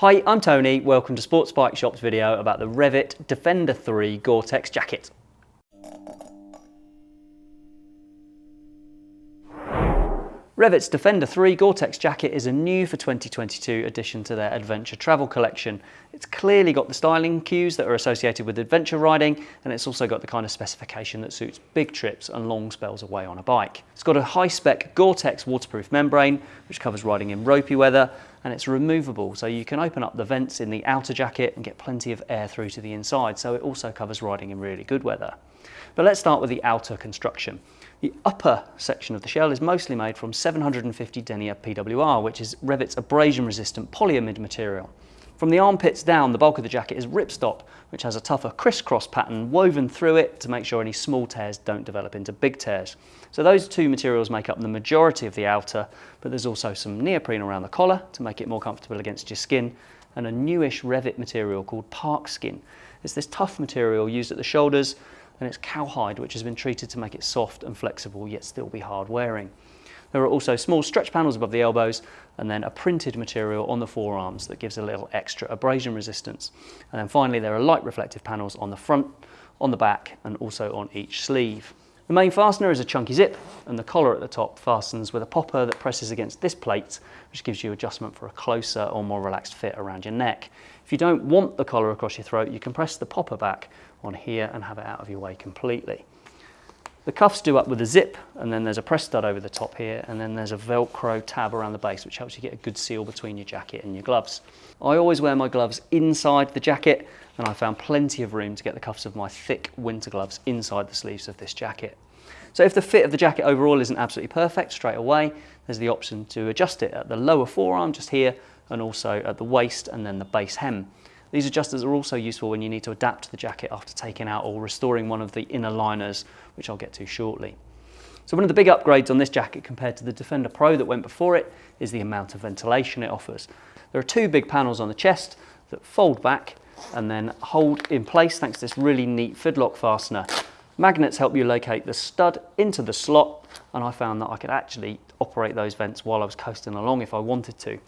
Hi, I'm Tony. Welcome to Sports Bike Shop's video about the Revit Defender 3 Gore-Tex jacket. Revit's Defender 3 Gore-Tex jacket is a new for 2022 addition to their adventure travel collection. It's clearly got the styling cues that are associated with adventure riding and it's also got the kind of specification that suits big trips and long spells away on a bike. It's got a high-spec Gore-Tex waterproof membrane which covers riding in ropey weather and it's removable so you can open up the vents in the outer jacket and get plenty of air through to the inside so it also covers riding in really good weather. But let's start with the outer construction. The upper section of the shell is mostly made from 750 denier PWR, which is Revit's abrasion-resistant polyamide material. From the armpits down, the bulk of the jacket is ripstop, which has a tougher crisscross pattern woven through it to make sure any small tears don't develop into big tears. So those two materials make up the majority of the outer, but there's also some neoprene around the collar to make it more comfortable against your skin, and a newish Revit material called Park Skin. It's this tough material used at the shoulders and it's cowhide which has been treated to make it soft and flexible yet still be hard wearing. There are also small stretch panels above the elbows and then a printed material on the forearms that gives a little extra abrasion resistance. And then finally there are light reflective panels on the front, on the back and also on each sleeve. The main fastener is a chunky zip and the collar at the top fastens with a popper that presses against this plate which gives you adjustment for a closer or more relaxed fit around your neck. If you don't want the collar across your throat you can press the popper back on here and have it out of your way completely. The cuffs do up with a zip and then there's a press stud over the top here and then there's a velcro tab around the base which helps you get a good seal between your jacket and your gloves. I always wear my gloves inside the jacket and I found plenty of room to get the cuffs of my thick winter gloves inside the sleeves of this jacket. So if the fit of the jacket overall isn't absolutely perfect straight away, there's the option to adjust it at the lower forearm just here and also at the waist and then the base hem. These adjusters are also useful when you need to adapt the jacket after taking out or restoring one of the inner liners, which I'll get to shortly. So one of the big upgrades on this jacket compared to the Defender Pro that went before it is the amount of ventilation it offers. There are two big panels on the chest that fold back and then hold in place thanks to this really neat fidlock fastener. Magnets help you locate the stud into the slot and I found that I could actually operate those vents while I was coasting along if I wanted to.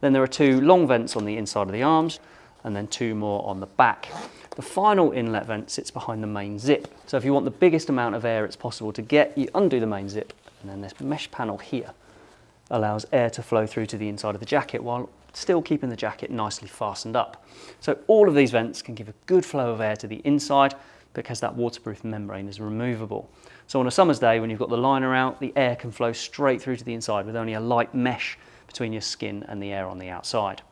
Then there are two long vents on the inside of the arms and then two more on the back. The final inlet vent sits behind the main zip. So if you want the biggest amount of air it's possible to get, you undo the main zip and then this mesh panel here allows air to flow through to the inside of the jacket while still keeping the jacket nicely fastened up. So all of these vents can give a good flow of air to the inside because that waterproof membrane is removable. So on a summer's day when you've got the liner out, the air can flow straight through to the inside with only a light mesh between your skin and the air on the outside.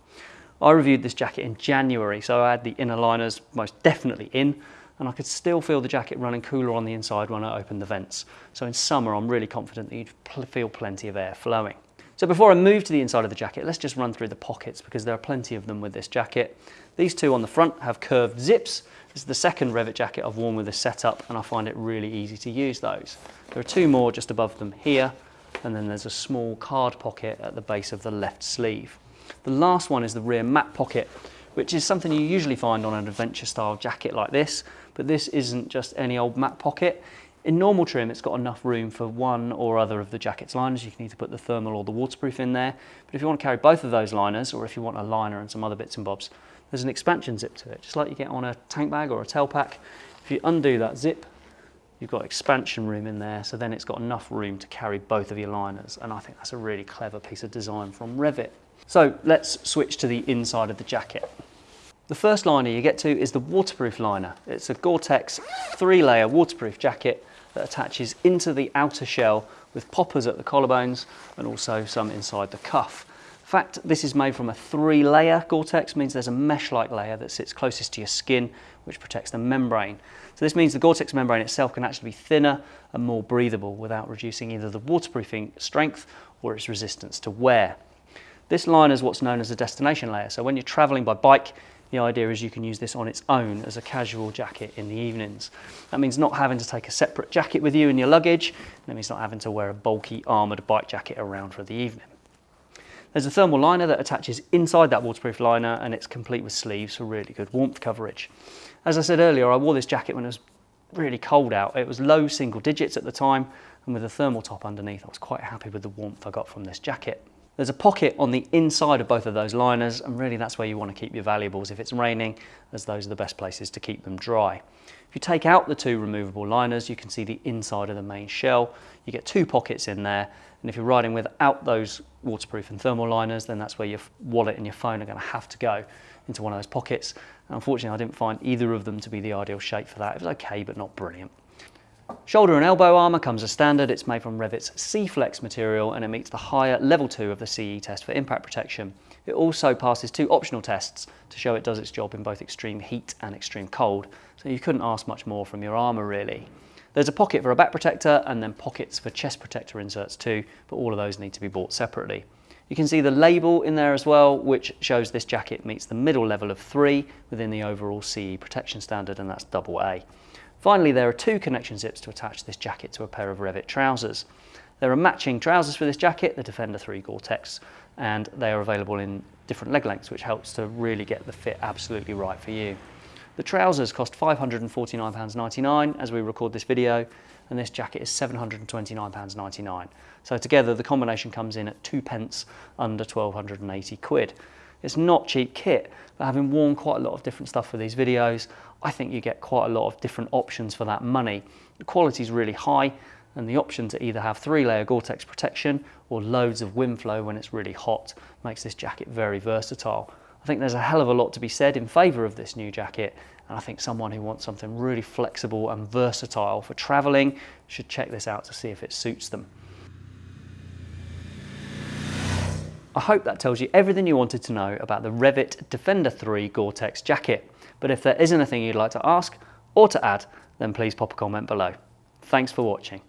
I reviewed this jacket in January, so I had the inner liners most definitely in, and I could still feel the jacket running cooler on the inside when I opened the vents. So in summer, I'm really confident that you'd feel plenty of air flowing. So before I move to the inside of the jacket, let's just run through the pockets because there are plenty of them with this jacket. These two on the front have curved zips. This is the second Revit jacket I've worn with this setup and I find it really easy to use those. There are two more just above them here and then there's a small card pocket at the base of the left sleeve. The last one is the rear map pocket, which is something you usually find on an adventure style jacket like this, but this isn't just any old map pocket. In normal trim, it's got enough room for one or other of the jacket's liners. You can either put the thermal or the waterproof in there. But if you want to carry both of those liners, or if you want a liner and some other bits and bobs, there's an expansion zip to it, just like you get on a tank bag or a tail pack. If you undo that zip, you've got expansion room in there, so then it's got enough room to carry both of your liners. And I think that's a really clever piece of design from Revit. So let's switch to the inside of the jacket. The first liner you get to is the waterproof liner. It's a Gore-Tex three layer waterproof jacket that attaches into the outer shell with poppers at the collarbones and also some inside the cuff. The fact this is made from a three layer Gore-Tex means there's a mesh-like layer that sits closest to your skin which protects the membrane. So this means the Gore-Tex membrane itself can actually be thinner and more breathable without reducing either the waterproofing strength or its resistance to wear. This liner is what's known as a destination layer. So when you're traveling by bike, the idea is you can use this on its own as a casual jacket in the evenings. That means not having to take a separate jacket with you in your luggage. That means not having to wear a bulky armoured bike jacket around for the evening. There's a thermal liner that attaches inside that waterproof liner and it's complete with sleeves for really good warmth coverage. As I said earlier, I wore this jacket when it was really cold out. It was low single digits at the time and with a thermal top underneath, I was quite happy with the warmth I got from this jacket. There's a pocket on the inside of both of those liners and really that's where you want to keep your valuables if it's raining as those are the best places to keep them dry. If you take out the two removable liners you can see the inside of the main shell. You get two pockets in there and if you're riding without those waterproof and thermal liners then that's where your wallet and your phone are going to have to go into one of those pockets. Unfortunately I didn't find either of them to be the ideal shape for that. It was okay but not brilliant. Shoulder and elbow armour comes as standard. It's made from Revit's SEEFLEX material and it meets the higher level 2 of the CE test for impact protection. It also passes two optional tests to show it does its job in both extreme heat and extreme cold, so you couldn't ask much more from your armour really. There's a pocket for a back protector and then pockets for chest protector inserts too, but all of those need to be bought separately. You can see the label in there as well, which shows this jacket meets the middle level of 3 within the overall CE protection standard, and that's double A. Finally, there are two connection zips to attach this jacket to a pair of Revit trousers. There are matching trousers for this jacket, the Defender 3 Gore-Tex, and they are available in different leg lengths, which helps to really get the fit absolutely right for you. The trousers cost £549.99 as we record this video, and this jacket is £729.99. So together the combination comes in at two pence under 1280 quid. It's not cheap kit, but having worn quite a lot of different stuff for these videos, I think you get quite a lot of different options for that money. The quality is really high, and the option to either have three layer Gore-Tex protection or loads of wind flow when it's really hot makes this jacket very versatile. I think there's a hell of a lot to be said in favour of this new jacket and I think someone who wants something really flexible and versatile for travelling should check this out to see if it suits them. I hope that tells you everything you wanted to know about the Revit Defender 3 Gore-Tex jacket. But if there is anything you'd like to ask or to add, then please pop a comment below. Thanks for watching.